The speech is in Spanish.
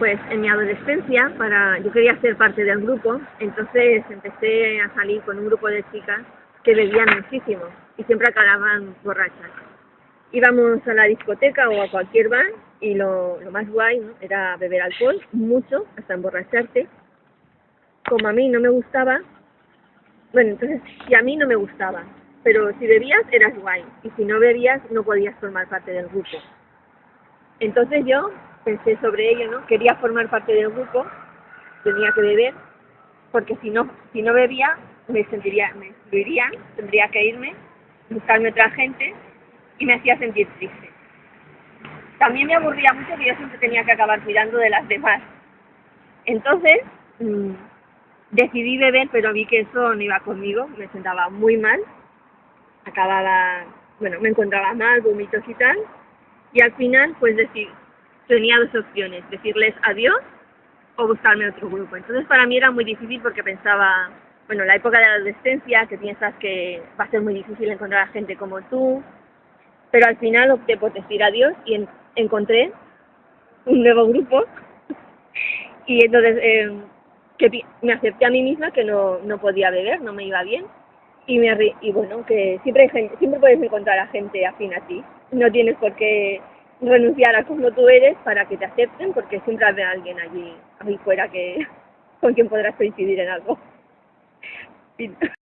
Pues en mi adolescencia, para yo quería ser parte del grupo, entonces empecé a salir con un grupo de chicas que bebían muchísimo y siempre acababan borrachas. Íbamos a la discoteca o a cualquier bar y lo, lo más guay ¿no? era beber alcohol, mucho, hasta emborracharte. Como a mí no me gustaba, bueno, entonces si a mí no me gustaba, pero si bebías eras guay y si no bebías no podías formar parte del grupo. Entonces yo pensé sobre ello, ¿no? Quería formar parte del grupo, tenía que beber, porque si no, si no bebía me sentiría, me excluirían, tendría que irme, buscarme otra gente y me hacía sentir triste. También me aburría mucho que yo siempre tenía que acabar cuidando de las demás. Entonces, mmm, decidí beber, pero vi que eso no iba conmigo, me sentaba muy mal, acababa, bueno, me encontraba mal, vómitos y tal, y al final, pues decir, tenía dos opciones, decirles adiós o buscarme otro grupo. Entonces para mí era muy difícil porque pensaba, bueno, la época de la adolescencia, que piensas que va a ser muy difícil encontrar a gente como tú, pero al final opté por decir adiós y en, encontré un nuevo grupo. Y entonces eh, que me acepté a mí misma que no, no podía beber, no me iba bien. Y me y bueno que siempre hay gente, siempre puedes encontrar a gente afín a ti. No tienes por qué renunciar a como tú eres para que te acepten porque siempre habrá alguien allí ahí fuera que con quien podrás coincidir en algo